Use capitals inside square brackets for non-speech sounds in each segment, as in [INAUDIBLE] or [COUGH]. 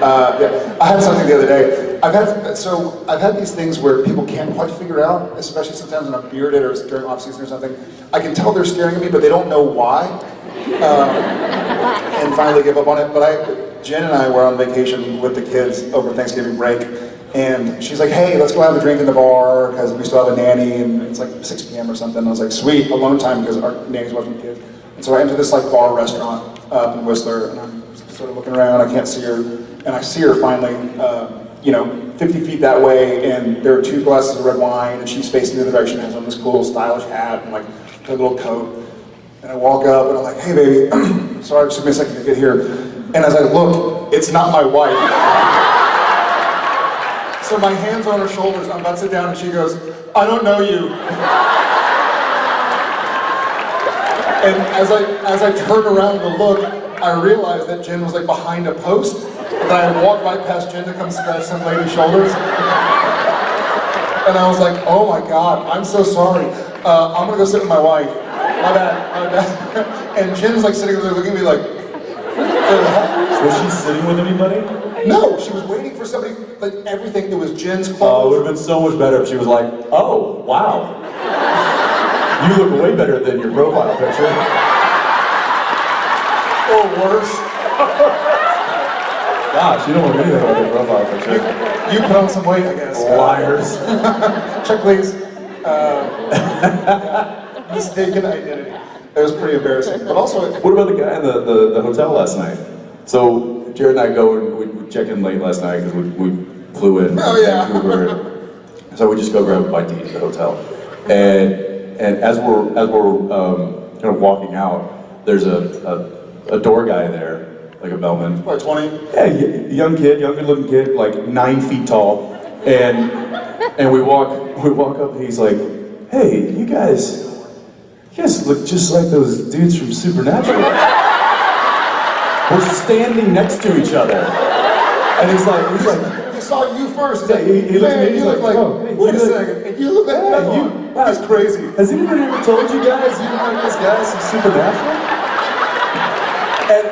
Uh, yeah, I had something the other day. I've had so I've had these things where people can't quite figure out, especially sometimes when I'm bearded or during off season or something. I can tell they're staring at me, but they don't know why, um, and finally give up on it. But I, Jen and I were on vacation with the kids over Thanksgiving break, and she's like, "Hey, let's go have a drink in the bar because we still have a nanny, and it's like 6 p.m. or something." I was like, "Sweet, alone time because our nanny's watching the kids." And so I enter this like bar restaurant up in Whistler, and I'm sort of looking around. I can't see her, and I see her finally. Uh, you know, 50 feet that way, and there are two glasses of red wine, and she's facing the other direction, has on this cool, stylish hat, and like a little coat. And I walk up, and I'm like, hey, baby, [CLEARS THROAT] sorry, it took me a second to get here. And as I look, it's not my wife. So my hands on her shoulders, I'm about to sit down, and she goes, I don't know you. And as I, as I turn around to look, I realized that Jen was like behind a post, and I walked right past Jen to come scratch some lady's shoulders. And I was like, oh my God, I'm so sorry. Uh, I'm gonna go sit with my wife. My bad, my bad. [LAUGHS] And Jen's like sitting there looking at me like, Was she sitting with anybody? no, she was waiting for somebody, like everything, it was Jen's Oh, it clothes. would have been so much better if she was like, oh, wow. You look way better than your profile picture. Or worse. Gosh, you don't look anything like your profile picture. You put on some weight, I guess. Liars. [LAUGHS] Check please. Uh, [LAUGHS] mistaken identity. It was pretty embarrassing. But also, What about the guy in the, the, the hotel last night? So Jared and I go and we, check in late last night because we, we flew in Oh, yeah. [LAUGHS] Vancouver. So we just go grab a bite to eat at the hotel. And and as we're as we're um, kind of walking out, there's a, a, a door guy there, like a bellman. what, 20? Yeah, young kid, young good looking kid, like nine feet tall. And and we walk we walk up and he's like, Hey, you guys you guys look just like those dudes from Supernatural. We're standing next to each other. And he's like, he's like, He saw you first. Yeah, he- he me, Man, he's you look like, like, oh, hey, wait a second, and you look like Yeah, that. you- You, that's crazy. Has anybody ever told you guys you look like this guy from Supernatural? And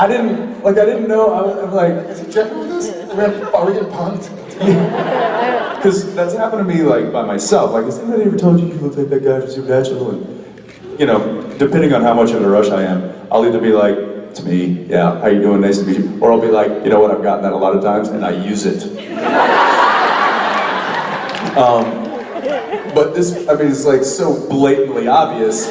I, I didn't, like, I didn't know, I was, I'm like, Is he checking with us? Are we gonna- Are we getting punked? [LAUGHS] Because that's happened to me like by myself. Like, has anybody ever told you you look like that guy from Supernatural? And you know, depending on how much of a rush I am, I'll either be like, "It's me, yeah, how you doing? Nice to meet you," or I'll be like, "You know what? I've gotten that a lot of times, and I use it." [LAUGHS] um, but this, I mean, it's like so blatantly obvious,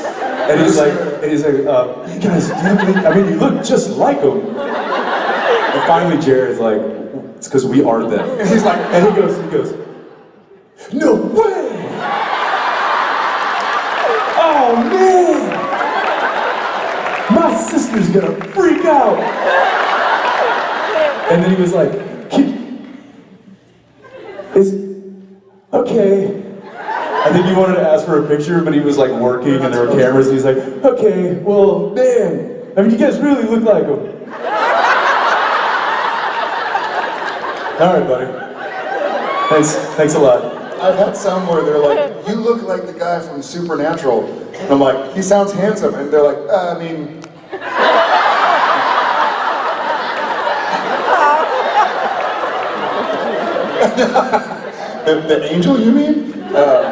and he's like, and he's like, uh, "Hey guys, do you have I mean, you look just like him." And finally, Jared's like, "It's because we are them." And he's like, And he goes, he goes, no way! Oh man! My sister's gonna freak out! And then he was like, is, okay. I think he wanted to ask for a picture, but he was like working and there were cameras, and he's like, okay, well, man, I mean, you guys really look like him. [LAUGHS] All right, buddy. Thanks, thanks a lot. I've had some where they're like, you look like the guy from Supernatural. And I'm like, he sounds handsome. And they're like, uh, I mean, [LAUGHS] [LAUGHS] the, the angel, you mean? Uh,